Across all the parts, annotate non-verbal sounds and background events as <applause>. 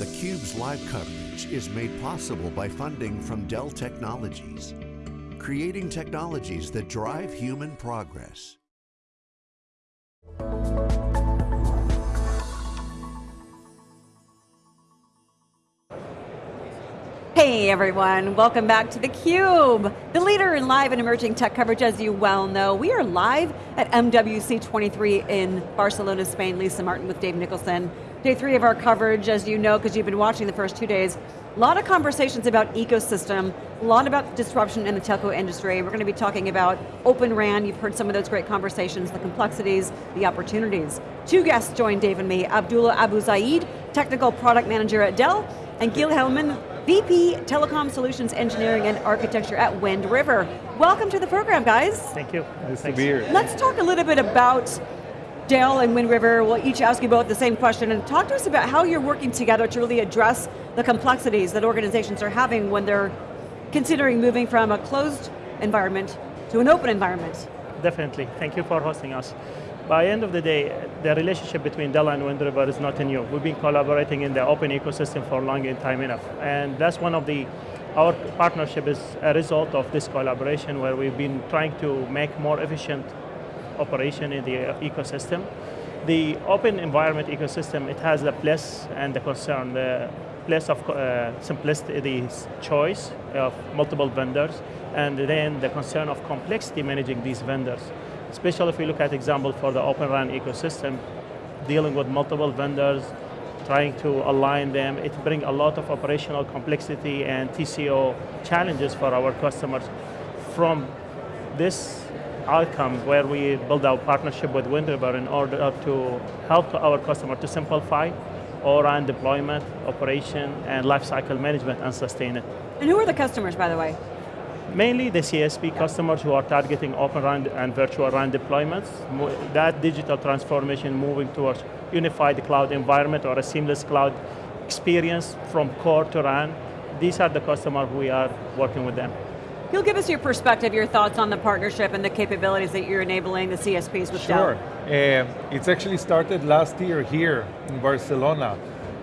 theCUBE's live coverage is made possible by funding from Dell Technologies, creating technologies that drive human progress. Hey everyone, welcome back to theCUBE, the leader in live and emerging tech coverage as you well know. We are live at MWC 23 in Barcelona, Spain. Lisa Martin with Dave Nicholson. Day three of our coverage, as you know, because you've been watching the first two days. A lot of conversations about ecosystem, a lot about disruption in the telco industry. We're going to be talking about Open RAN, you've heard some of those great conversations, the complexities, the opportunities. Two guests joined Dave and me, Abdullah Abu Zaid, Technical Product Manager at Dell, and Gil Hellman, VP Telecom Solutions Engineering and Architecture at Wind River. Welcome to the program, guys. Thank you. Nice Thanks. to be here. Let's talk a little bit about Dell and Wind River will each ask you both the same question and talk to us about how you're working together to really address the complexities that organizations are having when they're considering moving from a closed environment to an open environment. Definitely, thank you for hosting us. By end of the day, the relationship between Dell and Wind River is not new. We've been collaborating in the open ecosystem for a long time enough. And that's one of the, our partnership is a result of this collaboration where we've been trying to make more efficient operation in the ecosystem. The open environment ecosystem, it has the plus and the concern. The place of uh, simplicity, the choice of multiple vendors, and then the concern of complexity managing these vendors. Especially if we look at example for the Open RAN ecosystem, dealing with multiple vendors, trying to align them, it brings a lot of operational complexity and TCO challenges for our customers. From this outcome where we build our partnership with Wind River in order to help our customer to simplify O-RAN deployment, operation, and lifecycle management and sustain it. And who are the customers, by the way? Mainly the CSP customers who are targeting Open RAN and virtual RAN deployments. That digital transformation moving towards unified cloud environment or a seamless cloud experience from core to RAN. These are the customers we are working with them. You'll give us your perspective, your thoughts on the partnership and the capabilities that you're enabling the CSPs with. Dell. Sure, uh, it's actually started last year here in Barcelona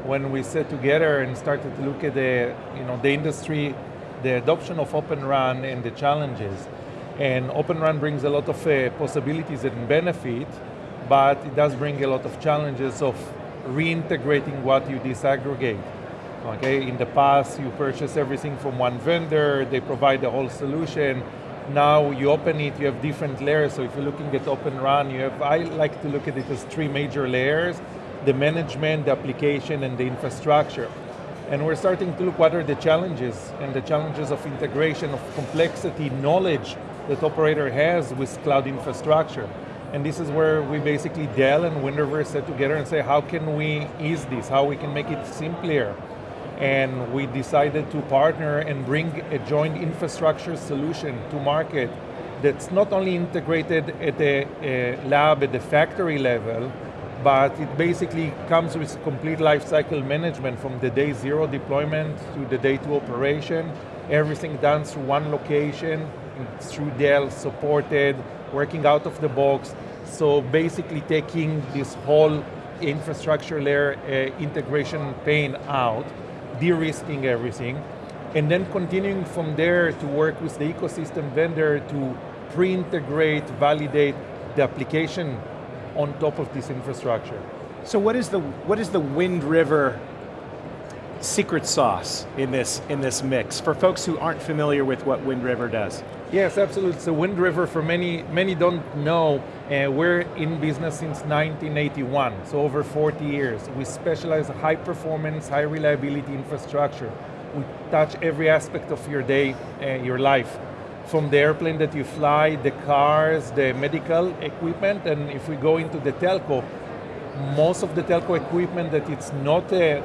when we sat together and started to look at the, you know, the industry, the adoption of Open RAN and the challenges. And Open RAN brings a lot of uh, possibilities and benefit, but it does bring a lot of challenges of reintegrating what you disaggregate. Okay, in the past you purchase everything from one vendor, they provide the whole solution. Now you open it, you have different layers. So if you're looking at Open RAN, you have, I like to look at it as three major layers, the management, the application, and the infrastructure. And we're starting to look what are the challenges, and the challenges of integration, of complexity, knowledge that operator has with cloud infrastructure. And this is where we basically, Dell and Wind River sat together and say, how can we ease this? How we can make it simpler? And we decided to partner and bring a joint infrastructure solution to market that's not only integrated at the lab at the factory level, but it basically comes with complete lifecycle management from the day zero deployment to the day two operation, everything done through one location, through Dell, supported, working out of the box. So basically taking this whole infrastructure layer uh, integration pain out de-risking everything, and then continuing from there to work with the ecosystem vendor to pre-integrate, validate the application on top of this infrastructure. So what is the, what is the Wind River secret sauce in this, in this mix for folks who aren't familiar with what Wind River does? Yes, absolutely. So Wind River, for many, many don't know, uh, we're in business since 1981, so over 40 years. We specialize high performance, high reliability infrastructure. We touch every aspect of your day, uh, your life. From the airplane that you fly, the cars, the medical equipment, and if we go into the telco, most of the telco equipment that it's not uh,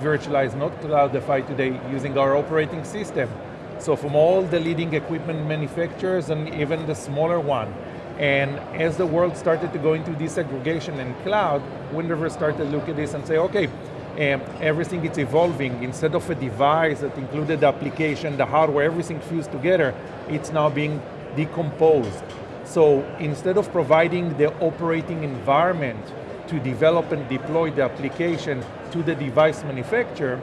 virtualized, not cloudified today, using our operating system, so from all the leading equipment manufacturers and even the smaller one. And as the world started to go into disaggregation and cloud, Wind River started to look at this and say, okay, um, everything is evolving. Instead of a device that included the application, the hardware, everything fused together, it's now being decomposed. So instead of providing the operating environment to develop and deploy the application, to the device manufacturer,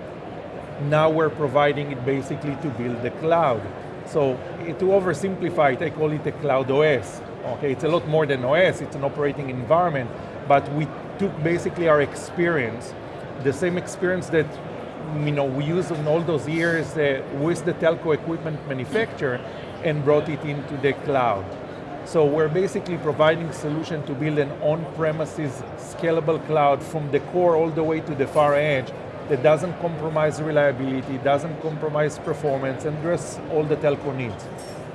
now we're providing it basically to build the cloud. So to oversimplify it, I call it a cloud OS. Okay, it's a lot more than OS, it's an operating environment, but we took basically our experience, the same experience that you know, we used in all those years uh, with the telco equipment manufacturer and brought it into the cloud. So we're basically providing solution to build an on-premises scalable cloud from the core all the way to the far edge that doesn't compromise reliability, doesn't compromise performance, and address all the telco needs.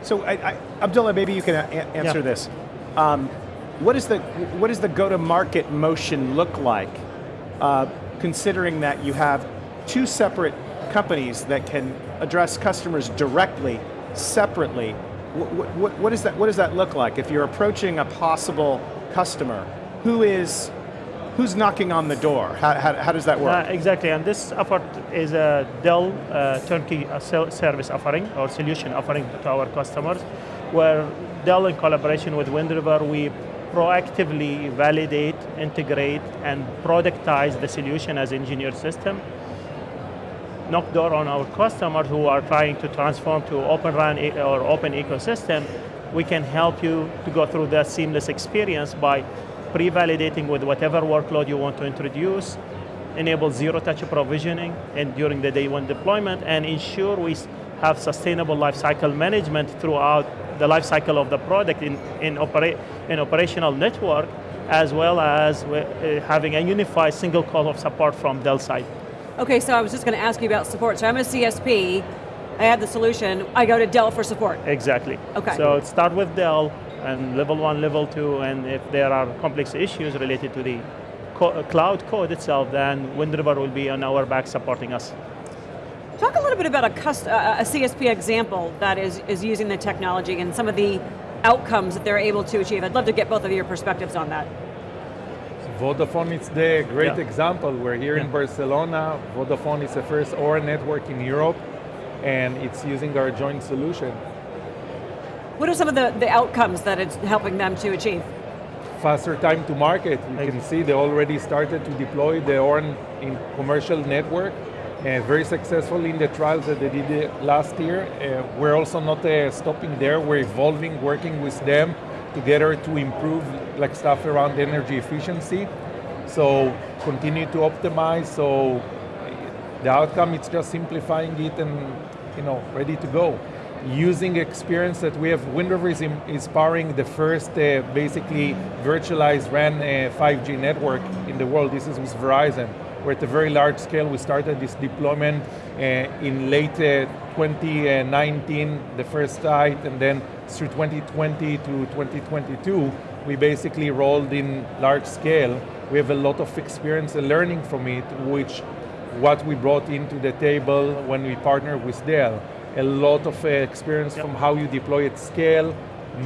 So I, I, Abdullah, maybe you can answer yeah. this. Um, what, is the, what does the go-to-market motion look like, uh, considering that you have two separate companies that can address customers directly, separately, what, what, what, is that, what does that look like? If you're approaching a possible customer, who is, who's knocking on the door? How, how, how does that work? Uh, exactly, and this effort is a Dell uh, turnkey uh, service offering or solution offering to our customers, where Dell in collaboration with Wind River, we proactively validate, integrate, and productize the solution as engineered system knock door on our customers who are trying to transform to open RAN or open ecosystem, we can help you to go through that seamless experience by pre-validating with whatever workload you want to introduce, enable zero-touch provisioning and during the day one deployment, and ensure we have sustainable lifecycle management throughout the lifecycle of the product in, in, opera in operational network, as well as uh, having a unified single call of support from Dell side. Okay, so I was just going to ask you about support. So I'm a CSP, I have the solution, I go to Dell for support. Exactly. Okay. So start with Dell, and level one, level two, and if there are complex issues related to the co cloud code itself, then Wind River will be on our back supporting us. Talk a little bit about a, a CSP example that is, is using the technology and some of the outcomes that they're able to achieve. I'd love to get both of your perspectives on that. Vodafone is the great yeah. example. We're here yeah. in Barcelona. Vodafone is the first OR network in Europe, and it's using our joint solution. What are some of the, the outcomes that it's helping them to achieve? Faster time to market. You can see they already started to deploy the ORAN in commercial network, uh, very successful in the trials that they did last year. Uh, we're also not uh, stopping there, we're evolving, working with them together to improve like stuff around energy efficiency. So continue to optimize, so the outcome is just simplifying it and you know, ready to go. Using experience that we have, Wind River is, is powering the first uh, basically virtualized RAN uh, 5G network in the world. This is with Verizon. We're at a very large scale. We started this deployment uh, in late uh, 2019, the first site, and then through 2020 to 2022, we basically rolled in large scale. We have a lot of experience and learning from it, which what we brought into the table when we partnered with Dell. A lot of uh, experience yep. from how you deploy at scale,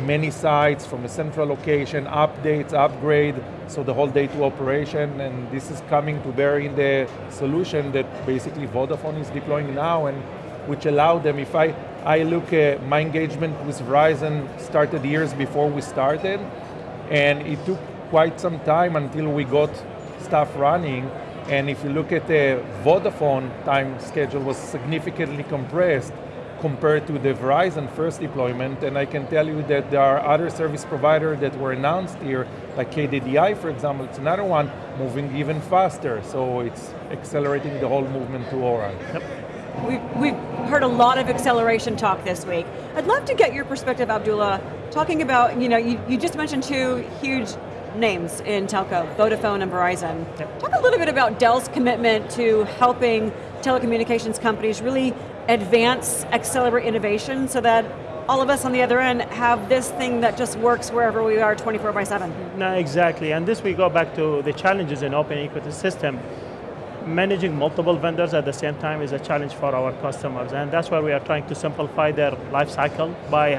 many sites from a central location, updates, upgrade, so the whole day two operation, and this is coming to bear in the solution that basically Vodafone is deploying now, and which allow them, if I, I look at my engagement with Verizon started years before we started, and it took quite some time until we got stuff running, and if you look at the Vodafone time schedule was significantly compressed compared to the Verizon first deployment, and I can tell you that there are other service providers that were announced here, like KDDI for example, it's another one, moving even faster, so it's accelerating the whole movement to ORAN. Yep. We've, we've heard a lot of acceleration talk this week. I'd love to get your perspective, Abdullah, talking about, you know, you, you just mentioned two huge names in telco, Vodafone and Verizon. Yep. Talk a little bit about Dell's commitment to helping telecommunications companies really advance, accelerate innovation so that all of us on the other end have this thing that just works wherever we are 24 by 7. No, exactly, and this we go back to the challenges in open ecosystem managing multiple vendors at the same time is a challenge for our customers, and that's why we are trying to simplify their life cycle by,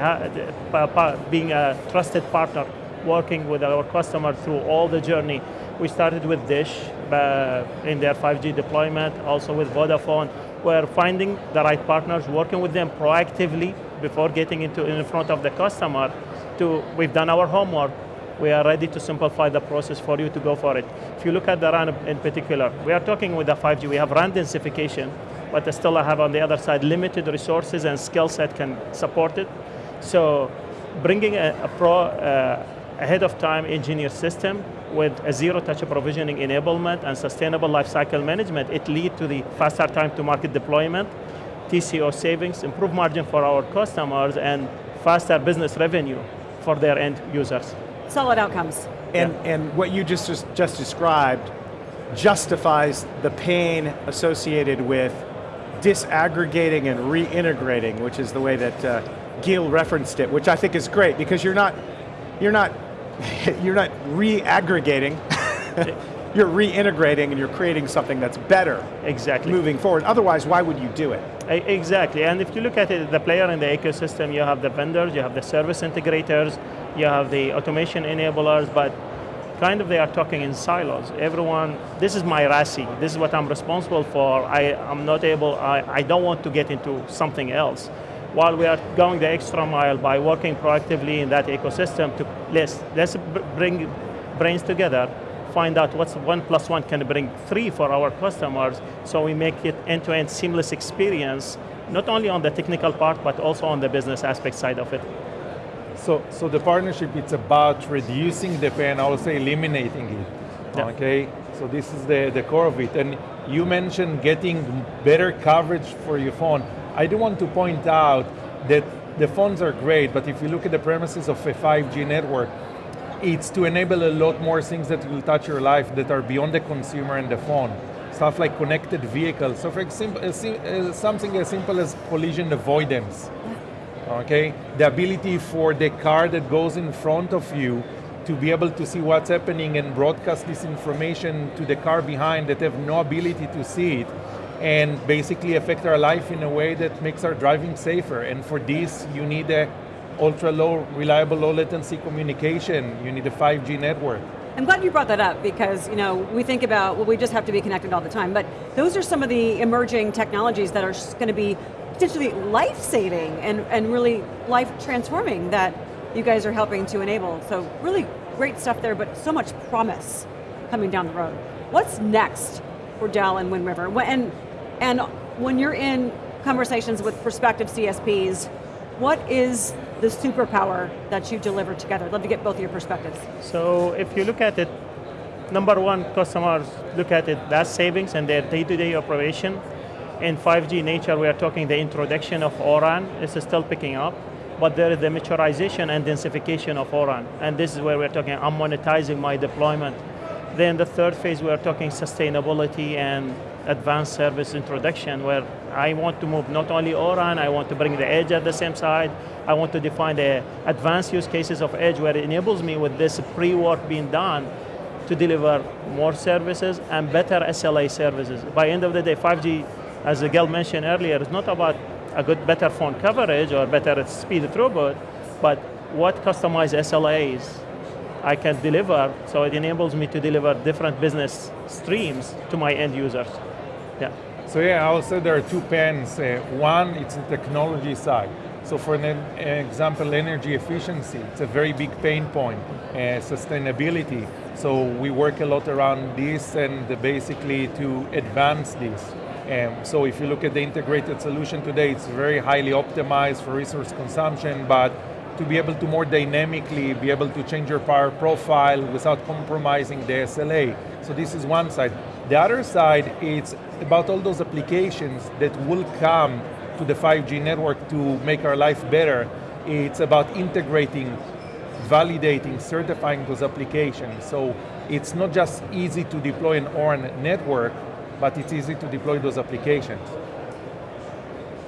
by being a trusted partner, working with our customer through all the journey. We started with Dish uh, in their 5G deployment, also with Vodafone. We're finding the right partners, working with them proactively before getting into in front of the customer. To, we've done our homework, we are ready to simplify the process for you to go for it. If you look at the RAN in particular, we are talking with the 5G, we have RAN densification, but still I have on the other side limited resources and skill set can support it. So bringing a, a pro, uh, ahead of time engineer system with a zero touch provisioning enablement and sustainable lifecycle management, it lead to the faster time to market deployment, TCO savings, improved margin for our customers, and faster business revenue for their end users. Solid outcomes. And, Yeah. and what you just, just, just described justifies the pain associated with disaggregating and reintegrating, which is the way that uh, Gil referenced it, which I think is great because you're not, you're not, <laughs> you're not re-aggregating, <laughs> you're reintegrating and you're creating something that's better Exactly. moving forward. Otherwise, why would you do it? Exactly, and if you look at it, the player in the ecosystem, you have the vendors, you have the service integrators, you have the automation enablers, but kind of they are talking in silos. Everyone, this is my RACI, this is what I'm responsible for, I, I'm not able, I, I don't want to get into something else. While we are going the extra mile by working proactively in that ecosystem to let's, let's bring brains together, find out what's one plus one can bring three for our customers, so we make it end-to-end seamless experience, not only on the technical part, but also on the business aspect side of it. So, so the partnership, it's about reducing the pain, I would say eliminating it, Yeah. okay? So this is the, the core of it. And you mentioned getting better coverage for your phone. I do want to point out that the phones are great, but if you look at the premises of a 5G network, it's to enable a lot more things that will touch your life that are beyond the consumer and the phone. Stuff like connected vehicles. So for example, something as simple as collision avoidance. Okay, the ability for the car that goes in front of you to be able to see what's happening and broadcast this information to the car behind that have no ability to see it and basically affect our life in a way that makes our driving safer. And for this, you need a ultra low, reliable low latency communication. You need a 5G network. I'm glad you brought that up because you know we think about well we just have to be connected all the time, but those are some of the emerging technologies that are going to be potentially life-saving and, and really life-transforming that you guys are helping to enable. So really great stuff there, but so much promise coming down the road. What's next for Dell and Wind River? And, and when you're in conversations with prospective CSPs, what is the superpower that you deliver together? I'd love to get both of your perspectives. So if you look at it, number one, customers look at it, that's savings and their day-to-day operation. In 5G nature, we are talking the introduction of ORAN is still picking up, but there is the maturization and densification of ORAN. And this is where we're talking, I'm monetizing my deployment. Then the third phase, we are talking sustainability and advanced service introduction, where I want to move not only ORAN, I want to bring the edge at the same side. I want to define the advanced use cases of edge where it enables me with this pre-work being done to deliver more services and better SLA services. By end of the day, 5G, as Gil mentioned earlier, is not about a good, better phone coverage or better speed throughput, but what customized SLAs I can deliver, so it enables me to deliver different business streams to my end users. Yeah. So yeah, say there are two pens. Uh, one, it's the technology side. So for an example, energy efficiency, it's a very big pain point. Uh, sustainability, so we work a lot around this and basically to advance this. Um, so if you look at the integrated solution today, it's very highly optimized for resource consumption, but to be able to more dynamically be able to change your power profile without compromising the SLA. So this is one side. The other side, it's about all those applications that will come to the 5G network to make our life better. It's about integrating, validating, certifying those applications. So it's not just easy to deploy an ORAN network, but it's easy to deploy those applications.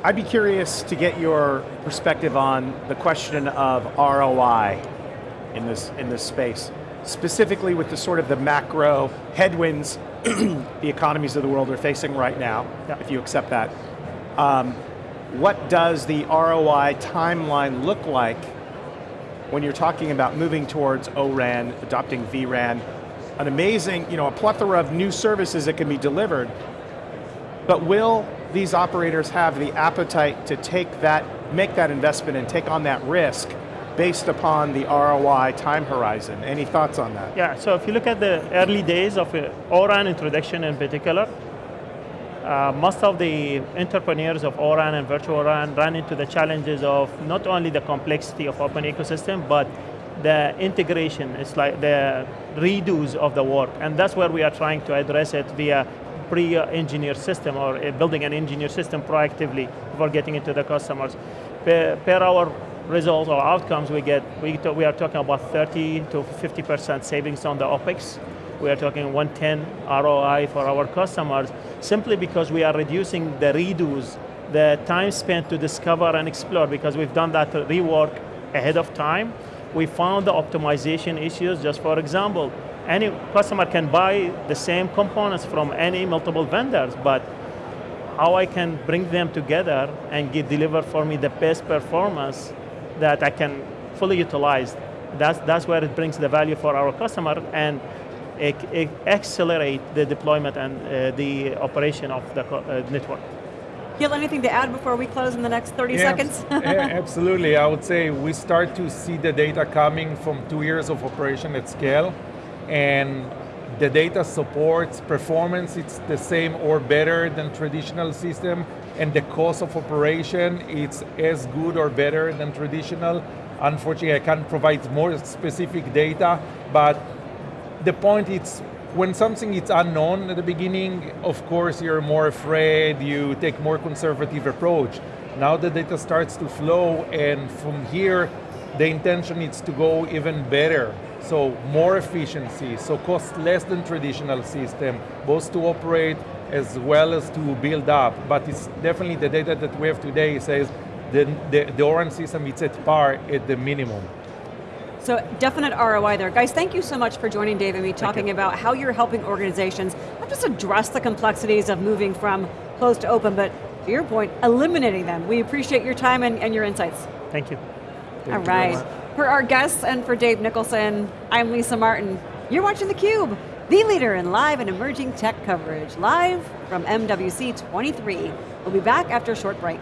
I'd be curious to get your perspective on the question of ROI in this, in this space, specifically with the sort of the macro headwinds <clears throat> the economies of the world are facing right now, Yeah. if you accept that. Um, what does the ROI timeline look like when you're talking about moving towards ORAN, adopting vRAN, an amazing, you know, a plethora of new services that can be delivered, but will these operators have the appetite to take that, make that investment and take on that risk based upon the ROI time horizon. Any thoughts on that? Yeah, so if you look at the early days of uh, ORAN introduction in particular, uh, most of the entrepreneurs of ORAN and virtual ORAN ran into the challenges of not only the complexity of open ecosystem, but the integration, it's like the redos of the work. And that's where we are trying to address it via pre-engineered system or uh, building an engineered system proactively before getting into the customers. Per, per our results or outcomes we get, we, we are talking about 30 to 50% savings on the OpEx. We are talking 110 ROI for our customers, simply because we are reducing the redos, the time spent to discover and explore, because we've done that rework ahead of time. We found the optimization issues, just for example, any customer can buy the same components from any multiple vendors, but how I can bring them together and get deliver for me the best performance that I can fully utilize. That's, that's where it brings the value for our customer and it, it accelerate the deployment and uh, the operation of the uh, network. Gil, anything to add before we close in the next 30 yeah, seconds? <laughs> absolutely, I would say we start to see the data coming from two years of operation at scale and the data supports performance, it's the same or better than traditional system, and the cost of operation, it's as good or better than traditional. Unfortunately, I can't provide more specific data, but the point is, when something is unknown at the beginning, of course you're more afraid, you take more conservative approach. Now the data starts to flow, and from here, the intention is to go even better. So more efficiency, so cost less than traditional system, both to operate as well as to build up. But it's definitely the data that we have today says the, the, the ORAN system is at par at the minimum. So definite ROI there. Guys, thank you so much for joining Dave and me talking about how you're helping organizations not just address the complexities of moving from closed to open, but to your point, eliminating them. We appreciate your time and, and your insights. Thank you. All right. For our guests and for Dave Nicholson, I'm Lisa Martin. You're watching theCUBE, the leader in live and emerging tech coverage, live from MWC 23. We'll be back after a short break.